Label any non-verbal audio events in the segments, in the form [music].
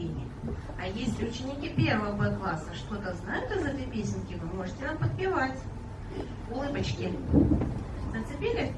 пение. А если ученики первого Б класса что-то знают из этой песенки, вы можете нам подпевать. Улыбочки. Зацепили?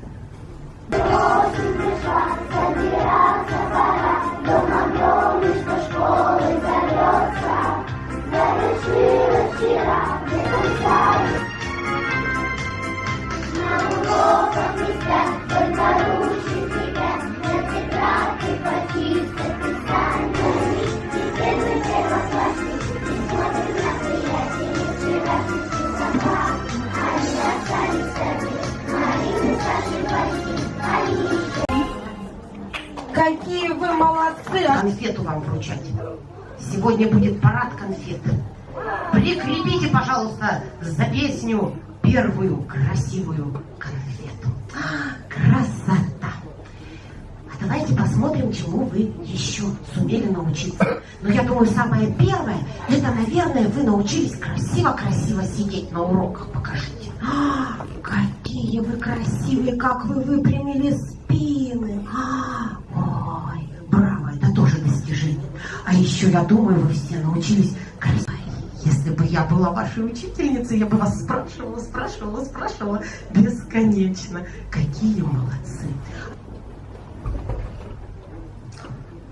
Какие вы молодцы! А конфету вам вручать. Сегодня будет парад конфет. Прикрепите, пожалуйста, за песню первую красивую конфету. Красота! А давайте посмотрим, чему вы еще сумели научиться. Но я думаю, самое первое, это, наверное, вы научились красиво-красиво сидеть на уроках. Покажите. А, какие вы красивые, как вы выпрямили спины. А, достижение. А еще, я думаю, вы все научились красиво. Если бы я была вашей учительницей, я бы вас спрашивала, спрашивала, спрашивала бесконечно. Какие молодцы.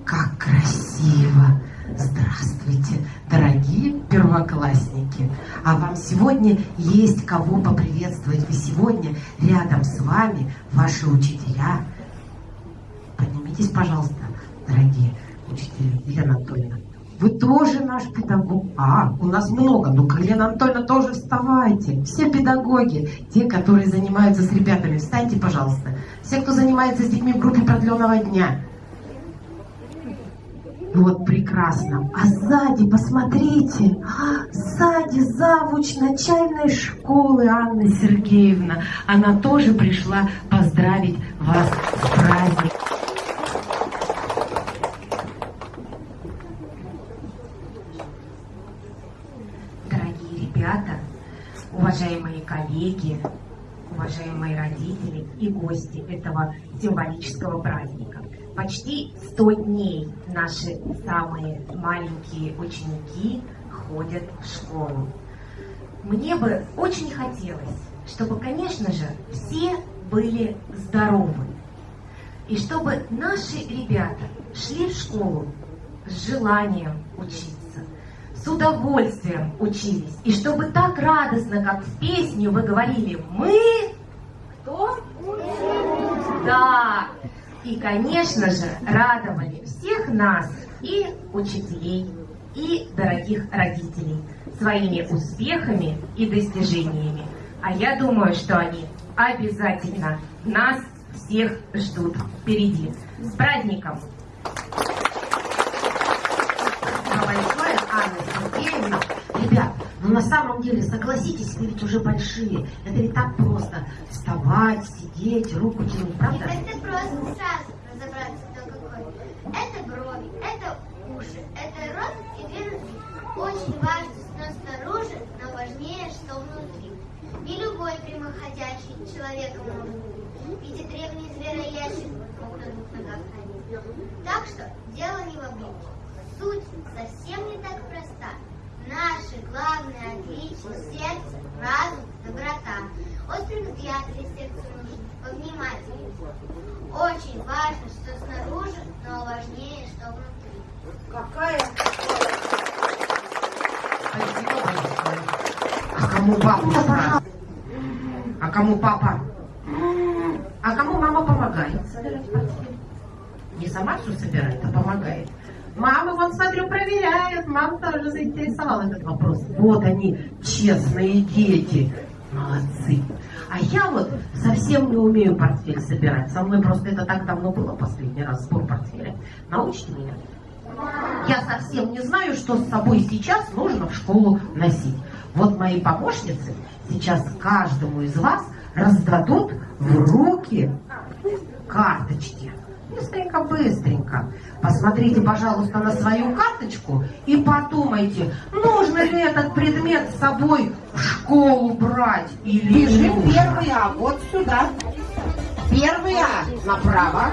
Как красиво! Здравствуйте, дорогие первоклассники! А вам сегодня есть кого поприветствовать. Вы сегодня рядом с вами ваши учителя. Поднимитесь, пожалуйста, дорогие учителя. Елена Анатольевна, вы тоже наш педагог. А, у нас много. Ну, Елена Анатольевна, тоже вставайте. Все педагоги, те, которые занимаются с ребятами, встаньте, пожалуйста. Все, кто занимается с детьми в группе продленного дня. Вот прекрасно. А сзади, посмотрите, а, сзади завуч начальной школы Анна Сергеевна. Она тоже пришла поздравить вас с праздником. Дорогие ребята, уважаемые коллеги, уважаемые родители и гости этого символического праздника. Почти 100 дней наши самые маленькие ученики ходят в школу. Мне бы очень хотелось, чтобы, конечно же, все были здоровы. И чтобы наши ребята шли в школу с желанием учиться, с удовольствием учились. И чтобы так радостно, как в песне вы говорили, мы... Кто? Да. И, конечно же, радовали всех нас, и учителей, и дорогих родителей, своими успехами и достижениями. А я думаю, что они обязательно нас всех ждут впереди. С праздником! Спасибо большое, Анна Сергеевна. Ребят, ну на самом деле, согласитесь, вы ведь уже большие. Это ведь так просто. Вставать, сидеть, руку тянуть, правда? Это просто сразу разобраться, кто какой. Это брови, это уши, это рот и две руки. Очень важно, что снаружи, но важнее, что внутри. Не любой прямоходящий человек может быть. Ведь и древний звероящик мог на двух ногах ходить. Так что дело не в обличии. Суть совсем не так проста. Наше главное отличие – сердце, разум, доброта. Острый взгляд для сердца нужен, повнимательнее. Очень важно, что снаружи, но важнее, что внутри. какая. А кому папа? А кому папа? А кому мама помогает? Не сама все собирает, а помогает. Мама, вот смотрю, проверяет. Мама тоже заинтересовала этот вопрос. Вот они, честные дети. Молодцы. А я вот совсем не умею портфель собирать. Со мной просто это так давно было последний раз, сбор портфеля. Научите меня. Я совсем не знаю, что с собой сейчас нужно в школу носить. Вот мои помощницы сейчас каждому из вас раздадут в руки карточки. Быстренько-быстренько. Посмотрите, пожалуйста, на свою карточку и подумайте, нужно ли этот предмет с собой в школу брать или Бежим не первый А, вот сюда. Первый А направо.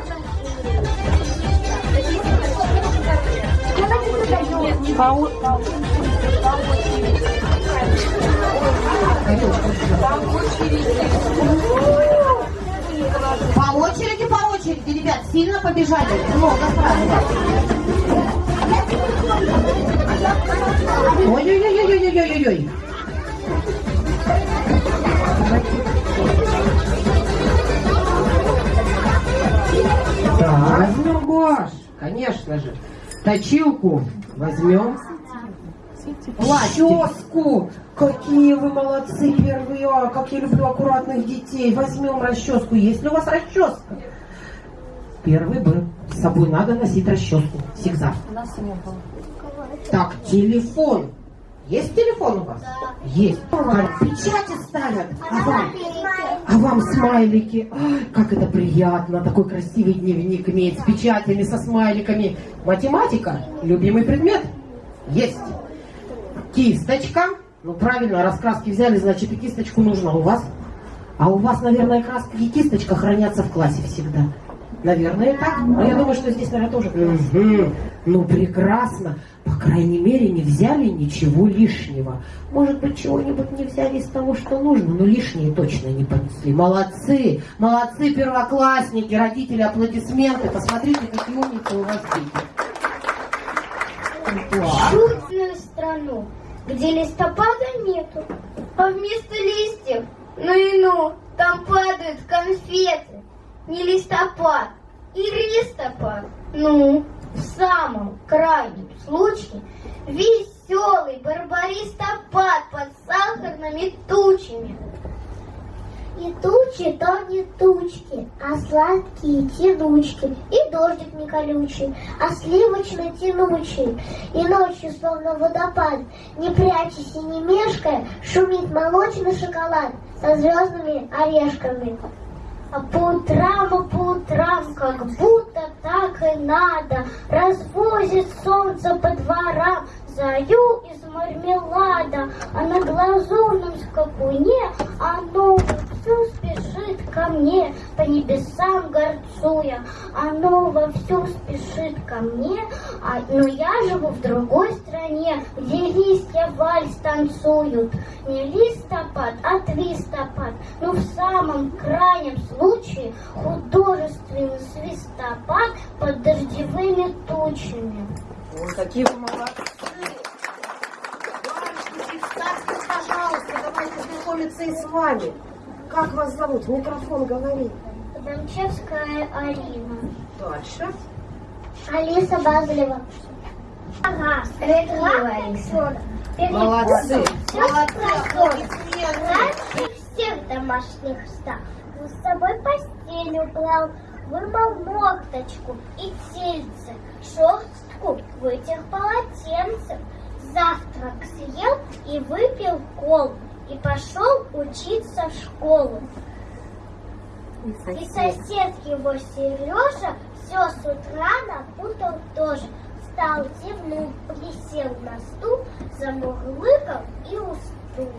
Сюда, По очереди, по очереди, ребят, сильно побежали. Много сразу. Ой-ой-ой-ой-ой-ой-ой. Так, возьмем гуашь, конечно же. Точилку возьмем. Расческу. Какие вы молодцы первые. Как я люблю аккуратных детей. Возьмем расческу. Есть ли у вас расческа? Первый Б. С собой надо носить расческу. Всегда. Так, телефон. Есть телефон у вас? Есть. Как печати ставят. А вам, а вам смайлики. Ай, как это приятно. Такой красивый дневник иметь с печатями, со смайликами. Математика. Любимый предмет? Есть. Кисточка. Ну правильно, раскраски взяли, значит и кисточку нужно у вас. А у вас, наверное, краска и кисточка хранятся в классе всегда. Наверное, так. Но я думаю, что здесь, наверное, тоже класс. Мгм. Ну, прекрасно. По крайней мере, не взяли ничего лишнего. Может быть, чего-нибудь не взяли из того, что нужно, но лишнее точно не понесли. Молодцы! Молодцы, первоклассники, родители, аплодисменты. Посмотрите, какие умницы у вас дети. Чудную страну, где листопада нету, а вместо листьев, ну и ну, там падают конфеты. Не листопад, и листопад. Ну, в самом крайнем случае, веселый барбаристопад под сахарными тучами. И тучи то не тучки, а сладкие тянучки, и дождик не колючий, а сливочно тянучий. И ночью, словно водопад, не прячась и не мешкая, шумит молочный шоколад со звездными орешками. А по утрам, а по утрам, как будто так и надо, развозит солнце по дворам, заю из мармелада, а на глазурном скакуне оно вовсю спешит ко мне, по небесам горцуя. Оно вовсю спешит ко мне, а, но я живу в другой стране, где листья вальс танцуют. Не листопад, а твистопад, но в самом крайнем случае художественный свистопад под дождевыми тучами. Ой, какие вы молодцы! Пожалуйста, давайте знакомиться и с вами. Как вас зовут? В Микрофон говори. Домчевская Арина. Дальше. Алиса Базлева. Ага, Алиса. Молодцы. Раньше всех домашних ста мы с собой постель убрал, вымыл мокточку и тельце, шерстку вытер полотенцем, завтрак съел и выпил колу, и пошел учиться в школу. И сосед его Сережа все с утра напутал тоже. Встал, зевнул, присел на стул, замурлыкал и уснул.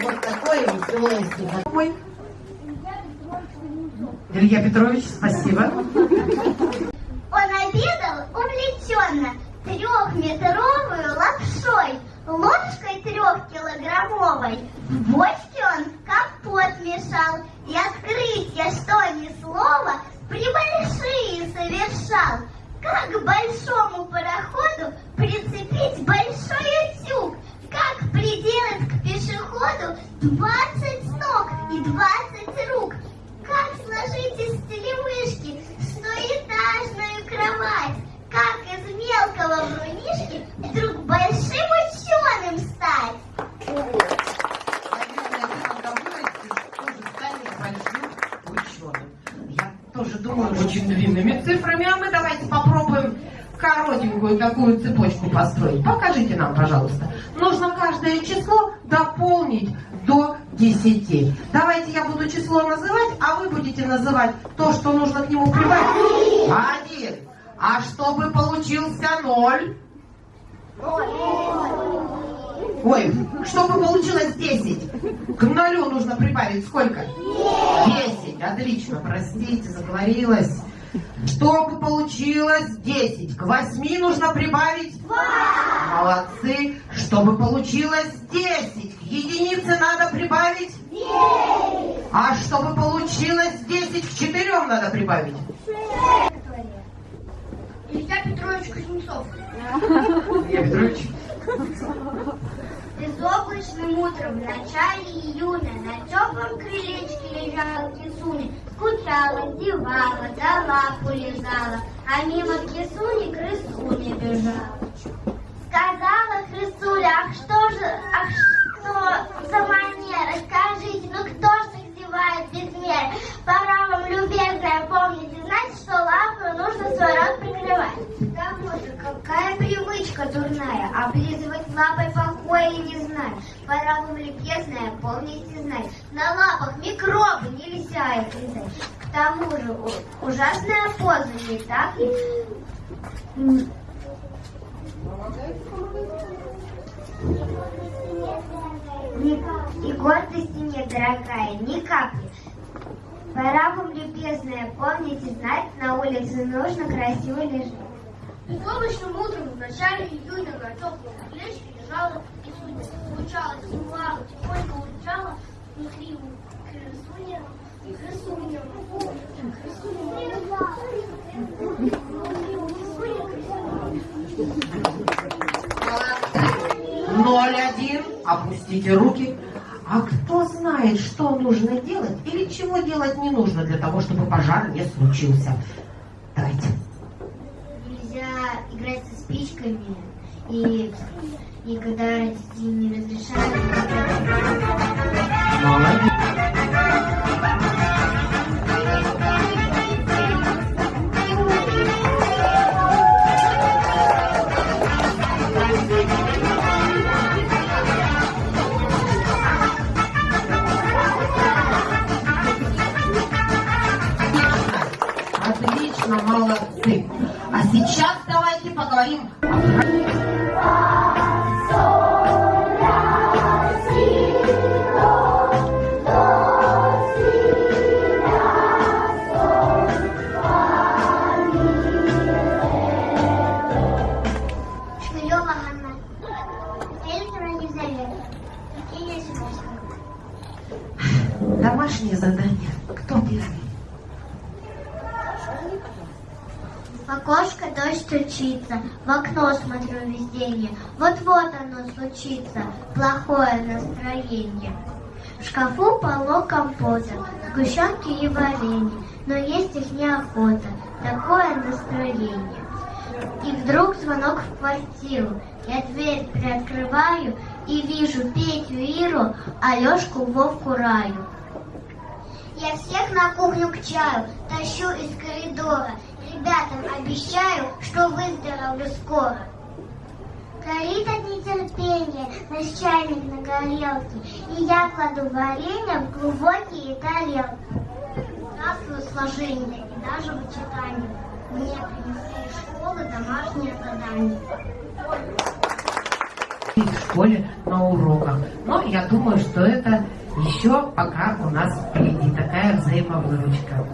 Вот такое веселое стихотворение. Илья Петрович, спасибо. Как большому пароходу прицепить большой утюг? Как приделать к пешеходу 20 ног и 20 рук? Как сложить из телевышки стоэтажную кровать? Как из мелкого врунишки вдруг большим ученым стать? Тоже думаю, очень длинными цифрами, а мы давайте коротенькую такую цепочку построить. Покажите нам, пожалуйста. Нужно каждое число дополнить до 10. Давайте я буду число называть, а вы будете называть то, что нужно к нему прибавить. Один. А чтобы получился ноль? Ой, чтобы получилось 10. К нулю нужно прибавить сколько? 10. Отлично, простите, заговорилась. Чтобы получилось 10, к 8 нужно прибавить 2. Молодцы. Чтобы получилось 10, к единице надо прибавить 9. А чтобы получилось 10, к 4 надо прибавить. Илья Петрович Кузнецов. Илья Петрович. Безоблачным утром в начале июня на теплом крылечке лежала кисуня. Скучала, зевала, да лапу лизала, а мимо кисуни крысуня бежала. И гордости нет, дорогая, ни капли. Пора вам, любезная, помните знать, на улице нужно красиво лежать. И солнечным утром в начале июня на теплом плече лежала и судьба. Случалось, тихонько урчала, и хриво крысуня, крысуня, крысуня. 01. Опустите руки. А кто знает, что нужно делать или чего делать не нужно для того, чтобы пожар не случился? Давайте. Нельзя играть со спичками. И, и когда родители не разрешают... Молодец. Домашнее задание. Кто первый? Окошко дождь стучится, в окно смотрю везде. Вот-вот оно случится, плохое настроение. В шкафу полно компота, сгущенки и варенье, но есть их неохота, такое настроение. И вдруг звонок в квартиру. Я дверь приоткрываю и вижу Петю Иру, Алешку Вовку Раю. Я всех на кухню к чаю тащу из коридора. Ребятам обещаю, что выздоровлю скоро. Горит от нетерпения наш чайник на горелке, и я кладу варенье в глубокие тарелки. Здравствуй, сложение и даже вычитание. Мне принесли из школы домашнее задание. В школе на уроках. Но я думаю, что это еще пока у нас впереди такая взаимовыручка.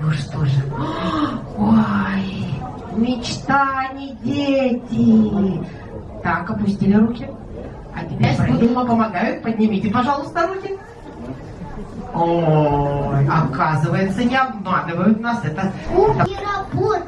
Ну что же. [gasps] Ой, мечта, не дети. Так, опустили руки. А теперь Придума помогают. Поднимите, пожалуйста, руки. Ой, оказывается, не обманывают нас. Это, И работает,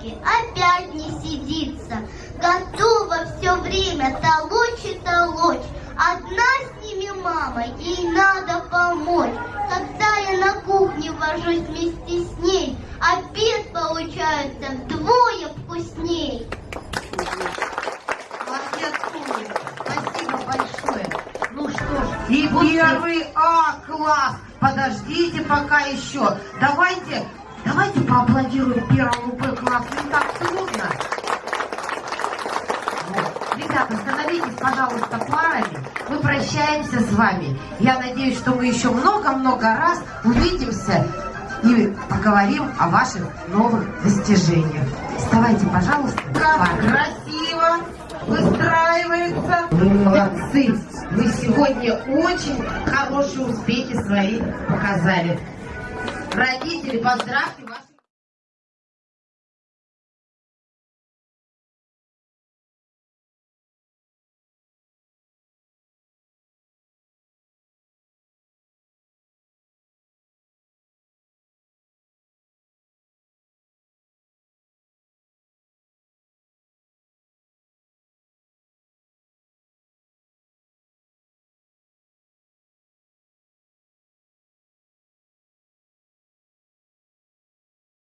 на полке опять не сидится. Готова все время толочь и толочь. Одна с ними мама, ей надо помочь. Когда я на кухне вожусь вместе с ней, обед получается вдвое вкусней. Молодец. Спасибо большое. Ну что ж, и первый А-класс подождите пока еще. Давайте, давайте поаплодируем первому Б классу. Не так трудно. Вот. Ребята, становитесь, пожалуйста, парами. Мы прощаемся с вами. Я надеюсь, что мы еще много-много раз увидимся и поговорим о ваших новых достижениях. Вставайте, пожалуйста. Парами. красиво выстраивается. Вы молодцы! Вы сегодня очень хорошие успехи свои показали. Родители, поздравьте вас.